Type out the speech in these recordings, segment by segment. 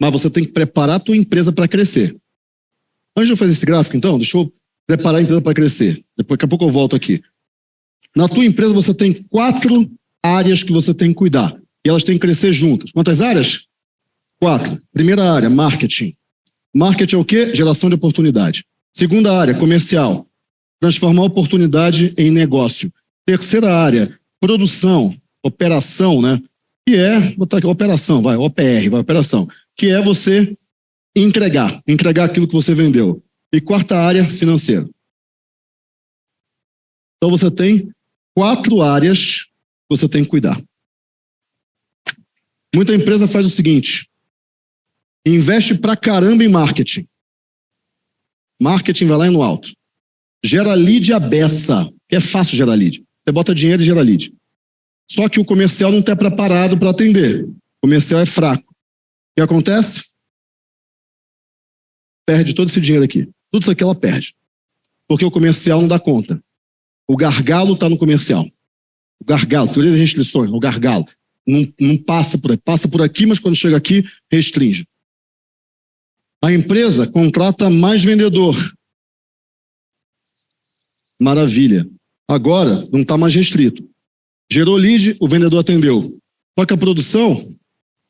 mas você tem que preparar a tua empresa para crescer. Antes de eu fazer esse gráfico, então, deixa eu preparar a empresa para crescer. Daqui a pouco eu volto aqui. Na tua empresa você tem quatro áreas que você tem que cuidar. E elas têm que crescer juntas. Quantas áreas? Quatro. Primeira área, marketing. Marketing é o quê? Geração de oportunidade. Segunda área, comercial. Transformar oportunidade em negócio. Terceira área, produção, operação, né? Que é, vou botar aqui, operação, vai, OPR, vai, operação. Que é você entregar, entregar aquilo que você vendeu. E quarta área, financeiro. Então você tem quatro áreas que você tem que cuidar. Muita empresa faz o seguinte, investe pra caramba em marketing. Marketing vai lá no alto. Gera lead a beça, que é fácil gerar lead. Você bota dinheiro e gera lead. Só que o comercial não está preparado para atender. O comercial é fraco. O que acontece? Perde todo esse dinheiro aqui. Tudo isso aqui ela perde. Porque o comercial não dá conta. O gargalo está no comercial. O gargalo, teoria das restrições, o gargalo. Não, não passa por aí. Passa por aqui, mas quando chega aqui, restringe. A empresa contrata mais vendedor. Maravilha. Agora, não está mais restrito. Gerou lead, o vendedor atendeu. Só que a produção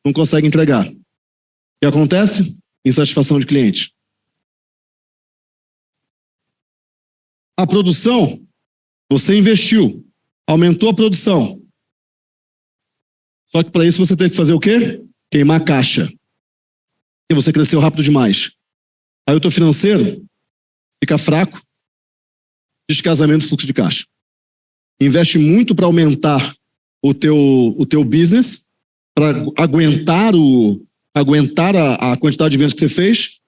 não consegue entregar. Que acontece? Insatisfação de cliente. A produção, você investiu, aumentou a produção. Só que para isso você tem que fazer o quê? Queimar a caixa. E você cresceu rápido demais. Aí o teu financeiro fica fraco, descasamento do fluxo de caixa. Investe muito para aumentar o teu, o teu business, para aguentar, o, aguentar a, a quantidade de vendas que você fez,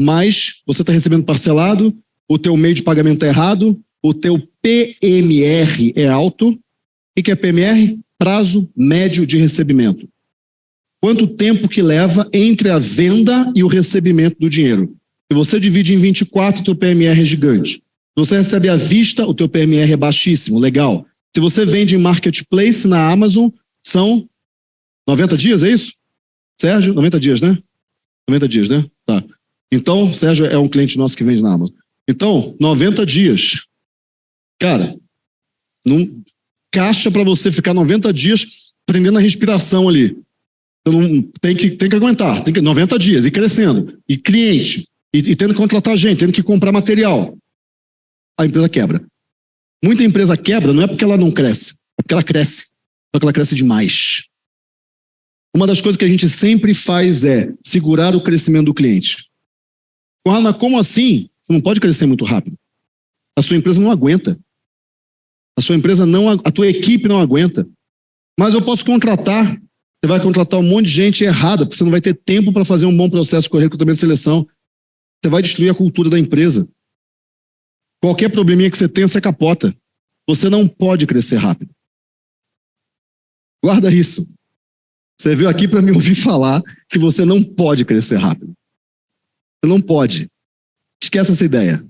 mas você está recebendo parcelado, o teu meio de pagamento é errado, o teu PMR é alto. O que é PMR? Prazo médio de recebimento. Quanto tempo que leva entre a venda e o recebimento do dinheiro? Se você divide em 24, o teu PMR é gigante. Se você recebe à vista, o teu PMR é baixíssimo, legal. Se você vende em marketplace na Amazon, são 90 dias, é isso? Sérgio, 90 dias, né? 90 dias, né? Tá. Então, Sérgio é um cliente nosso que vende na Amazon. Então, 90 dias. Cara, não, caixa para você ficar 90 dias prendendo a respiração ali. Então, tem, que, tem que aguentar, tem que 90 dias, e crescendo, e cliente, e, e tendo que contratar gente, tendo que comprar material. A empresa quebra. Muita empresa quebra não é porque ela não cresce, é porque ela cresce. Só que ela cresce demais. Uma das coisas que a gente sempre faz é segurar o crescimento do cliente. Mas como assim? Você não pode crescer muito rápido. A sua empresa não aguenta. A sua empresa não, a tua equipe não aguenta. Mas eu posso contratar. Você vai contratar um monte de gente errada, porque você não vai ter tempo para fazer um bom processo de recrutamento de seleção. Você vai destruir a cultura da empresa. Qualquer probleminha que você tenha, você capota. Você não pode crescer rápido. Guarda isso. Você veio aqui para me ouvir falar que você não pode crescer rápido. Você não pode. Esquece essa ideia.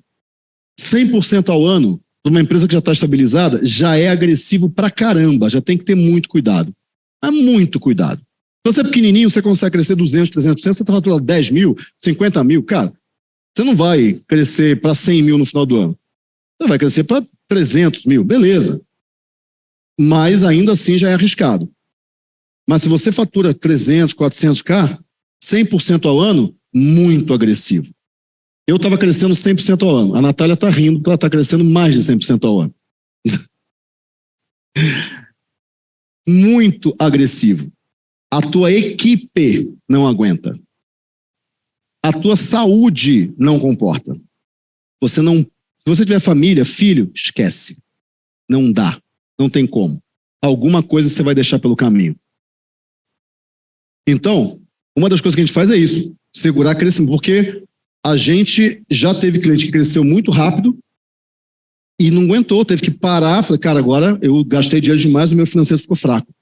100% ao ano, numa empresa que já está estabilizada, já é agressivo pra caramba, já tem que ter muito cuidado. Mas muito cuidado. Se você é pequenininho, você consegue crescer 200, 300%, você está faturando 10 mil, 50 mil, cara, você não vai crescer para 100 mil no final do ano. Você vai crescer para 300 mil, beleza. Mas ainda assim já é arriscado. Mas se você fatura 300, 400k, 100% ao ano, muito agressivo. Eu estava crescendo 100% ao ano. A Natália está rindo porque ela está crescendo mais de 100% ao ano. Muito agressivo. A tua equipe não aguenta. A tua saúde não comporta. Você não. Se você tiver família, filho, esquece. Não dá. Não tem como. Alguma coisa você vai deixar pelo caminho. Então, uma das coisas que a gente faz é isso: segurar crescimento. Porque a gente já teve cliente que cresceu muito rápido e não aguentou, teve que parar. Falei, cara, agora eu gastei dinheiro demais, o meu financeiro ficou fraco.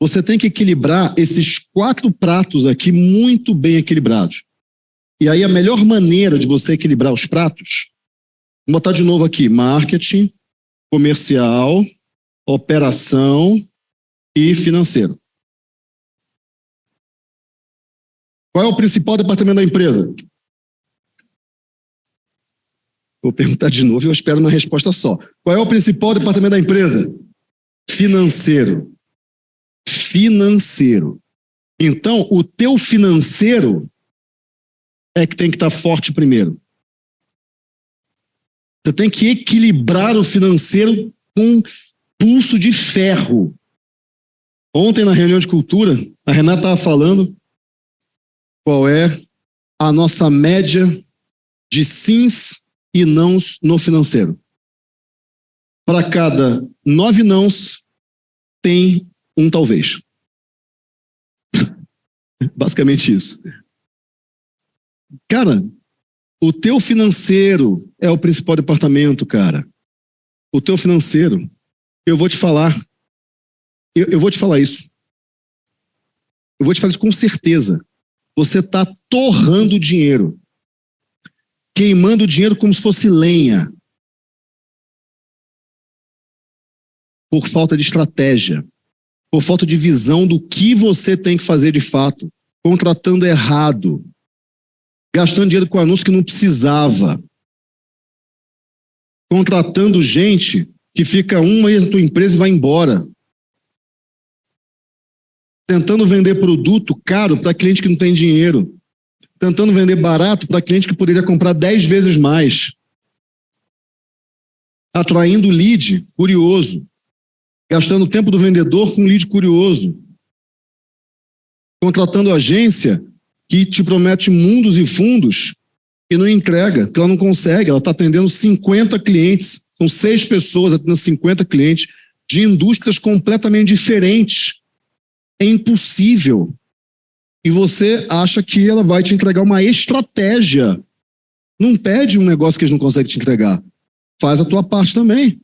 Você tem que equilibrar esses quatro pratos aqui muito bem equilibrados. E aí a melhor maneira de você equilibrar os pratos, vou botar de novo aqui, marketing, comercial, operação e financeiro. Qual é o principal departamento da empresa? Vou perguntar de novo e eu espero uma resposta só. Qual é o principal departamento da empresa? Financeiro. Financeiro. Então, o teu financeiro é que tem que estar forte primeiro. Você tem que equilibrar o financeiro com pulso de ferro. Ontem, na reunião de cultura, a Renata estava falando qual é a nossa média de sims e nãos no financeiro. Para cada nove nãos, tem um talvez. Basicamente isso. Cara, o teu financeiro é o principal departamento, cara. O teu financeiro. Eu vou te falar. Eu, eu vou te falar isso. Eu vou te fazer com certeza. Você está torrando dinheiro. Queimando dinheiro como se fosse lenha. Por falta de estratégia. Por falta de visão do que você tem que fazer de fato. Contratando errado gastando dinheiro com anúncio que não precisava, contratando gente que fica um mês na tua empresa e vai embora, tentando vender produto caro para cliente que não tem dinheiro, tentando vender barato para cliente que poderia comprar dez vezes mais, atraindo lead curioso, gastando o tempo do vendedor com lead curioso, contratando agência que te promete mundos e fundos e não entrega, que ela não consegue. Ela está atendendo 50 clientes, são seis pessoas atendendo 50 clientes de indústrias completamente diferentes. É impossível. E você acha que ela vai te entregar uma estratégia. Não pede um negócio que eles não conseguem te entregar. Faz a tua parte também.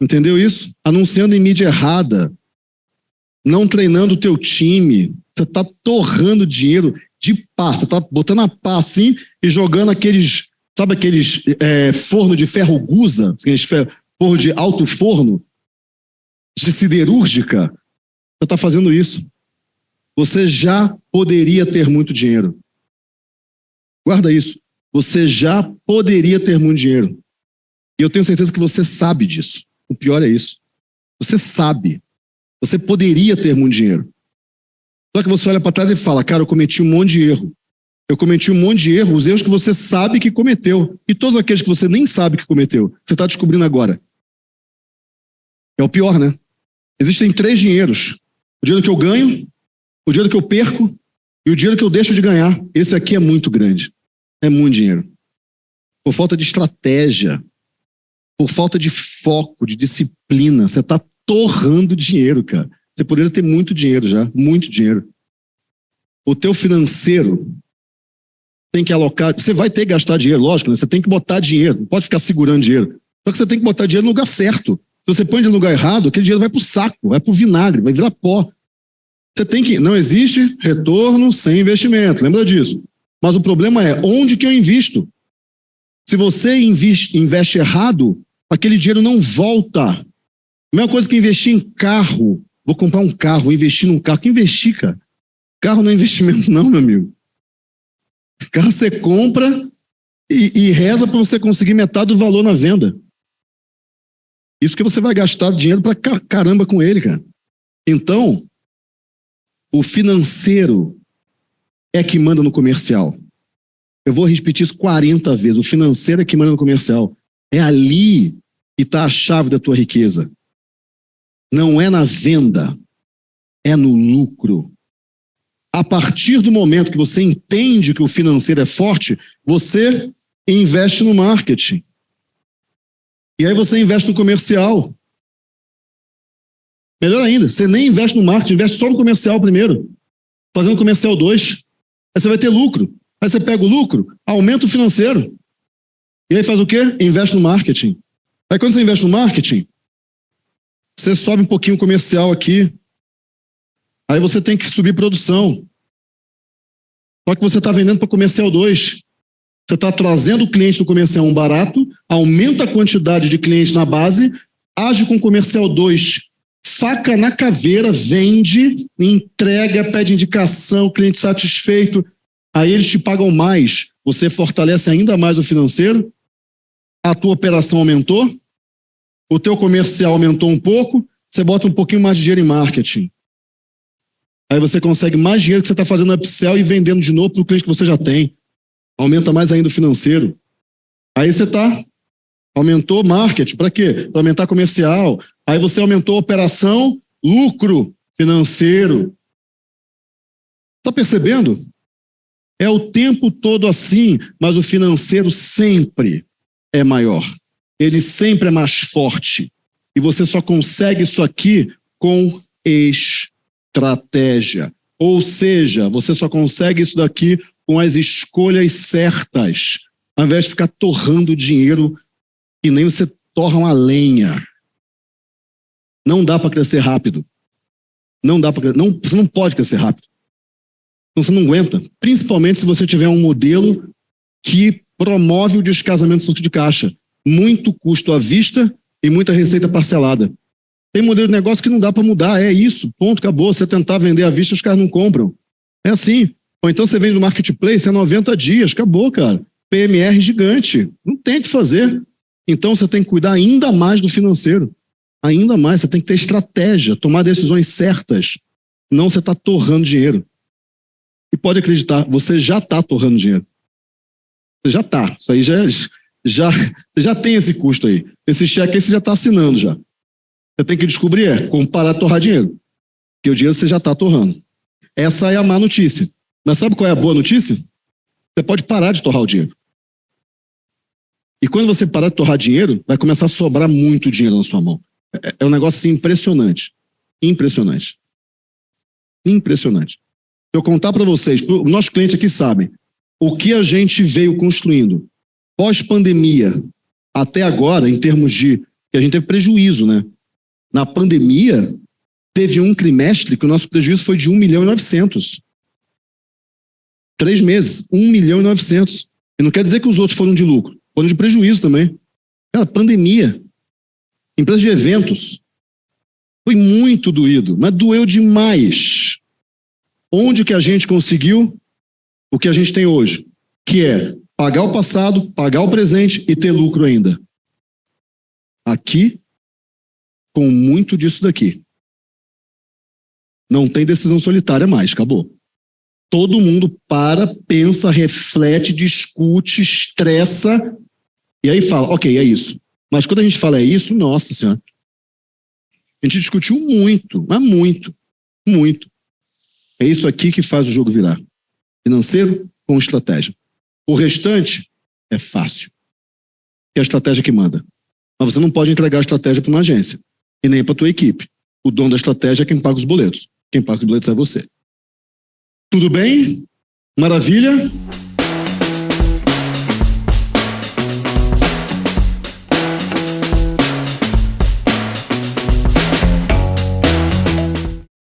Entendeu isso? Anunciando em mídia errada, não treinando o teu time, você está torrando dinheiro de pá. Você está botando a pá assim e jogando aqueles, sabe aqueles é, forno de ferro gusa, aqueles forno de alto forno, de siderúrgica. Você está fazendo isso. Você já poderia ter muito dinheiro. Guarda isso. Você já poderia ter muito dinheiro. E eu tenho certeza que você sabe disso. O pior é isso. Você sabe. Você poderia ter muito dinheiro. Só que você olha para trás e fala, cara, eu cometi um monte de erro. Eu cometi um monte de erro, os erros que você sabe que cometeu. E todos aqueles que você nem sabe que cometeu, você está descobrindo agora. É o pior, né? Existem três dinheiros. O dinheiro que eu ganho, o dinheiro que eu perco e o dinheiro que eu deixo de ganhar. Esse aqui é muito grande. É muito dinheiro. Por falta de estratégia, por falta de foco, de disciplina, você está torrando dinheiro, cara. Você poderia ter muito dinheiro já, muito dinheiro. O teu financeiro tem que alocar, você vai ter que gastar dinheiro, lógico, né? você tem que botar dinheiro, não pode ficar segurando dinheiro. Só que você tem que botar dinheiro no lugar certo. Se você põe no lugar errado, aquele dinheiro vai para o saco, vai para o vinagre, vai virar pó. Você tem que, não existe retorno sem investimento, lembra disso. Mas o problema é, onde que eu invisto? Se você investe, investe errado, aquele dinheiro não volta. A mesma coisa que investir em carro. Vou comprar um carro, investir num carro. Que investir, cara? Carro não é investimento, não, meu amigo. Carro você compra e, e reza para você conseguir metade do valor na venda. Isso que você vai gastar dinheiro para caramba com ele, cara. Então, o financeiro é que manda no comercial. Eu vou repetir isso 40 vezes. O financeiro é que manda no comercial. É ali que está a chave da tua riqueza não é na venda, é no lucro. A partir do momento que você entende que o financeiro é forte, você investe no marketing. E aí você investe no comercial. Melhor ainda, você nem investe no marketing, investe só no comercial primeiro. Fazendo comercial 2. Aí você vai ter lucro. Aí você pega o lucro, aumenta o financeiro. E aí faz o quê? Investe no marketing. Aí quando você investe no marketing, você sobe um pouquinho o comercial aqui. Aí você tem que subir produção. Só que você está vendendo para comercial 2. Você está trazendo o cliente do comercial 1 um barato, aumenta a quantidade de clientes na base, age com comercial 2, faca na caveira, vende, entrega, pede indicação, cliente satisfeito, aí eles te pagam mais, você fortalece ainda mais o financeiro, a tua operação aumentou, o teu comercial aumentou um pouco, você bota um pouquinho mais de dinheiro em marketing. Aí você consegue mais dinheiro que você está fazendo upsell e vendendo de novo para o cliente que você já tem. Aumenta mais ainda o financeiro. Aí você está, aumentou marketing, para quê? Para aumentar comercial. Aí você aumentou operação, lucro financeiro. Está percebendo? É o tempo todo assim, mas o financeiro sempre é maior. Ele sempre é mais forte. E você só consegue isso aqui com estratégia. Ou seja, você só consegue isso daqui com as escolhas certas, ao invés de ficar torrando dinheiro que nem você torra uma lenha. Não dá para crescer rápido. Não dá para não Você não pode crescer rápido. Então você não aguenta. Principalmente se você tiver um modelo que promove o descasamento do de caixa. Muito custo à vista e muita receita parcelada. Tem modelo de negócio que não dá para mudar, é isso, ponto, acabou. Você tentar vender à vista, os caras não compram. É assim. Ou então você vende no marketplace, é 90 dias, acabou, cara. PMR gigante, não tem o que fazer. Então você tem que cuidar ainda mais do financeiro. Ainda mais, você tem que ter estratégia, tomar decisões certas. Não você está torrando dinheiro. E pode acreditar, você já está torrando dinheiro. Você já está. Isso aí já, já, já tem esse custo aí. Esse cheque aí você já está assinando já. Você tem que descobrir é como parar de torrar dinheiro. Porque o dinheiro você já está torrando. Essa é a má notícia. Mas sabe qual é a boa notícia? Você pode parar de torrar o dinheiro. E quando você parar de torrar dinheiro, vai começar a sobrar muito dinheiro na sua mão. É, é um negócio assim, impressionante. Impressionante. Impressionante eu contar para vocês, o nosso cliente aqui sabe, o que a gente veio construindo pós-pandemia até agora, em termos de que a gente teve prejuízo, né? Na pandemia, teve um trimestre que o nosso prejuízo foi de 1 milhão e 900. Três meses, 1 milhão e 900. E não quer dizer que os outros foram de lucro, foram de prejuízo também. Cara, pandemia, empresa de eventos, foi muito doído, mas doeu demais. Onde que a gente conseguiu o que a gente tem hoje? Que é pagar o passado, pagar o presente e ter lucro ainda. Aqui, com muito disso daqui. Não tem decisão solitária mais, acabou. Todo mundo para, pensa, reflete, discute, estressa e aí fala, ok, é isso. Mas quando a gente fala é isso, nossa senhora, a gente discutiu muito, mas muito, muito. É isso aqui que faz o jogo virar. Financeiro com estratégia. O restante é fácil. É a estratégia que manda. Mas você não pode entregar a estratégia para uma agência e nem para a tua equipe. O dono da estratégia é quem paga os boletos. Quem paga os boletos é você. Tudo bem? Maravilha?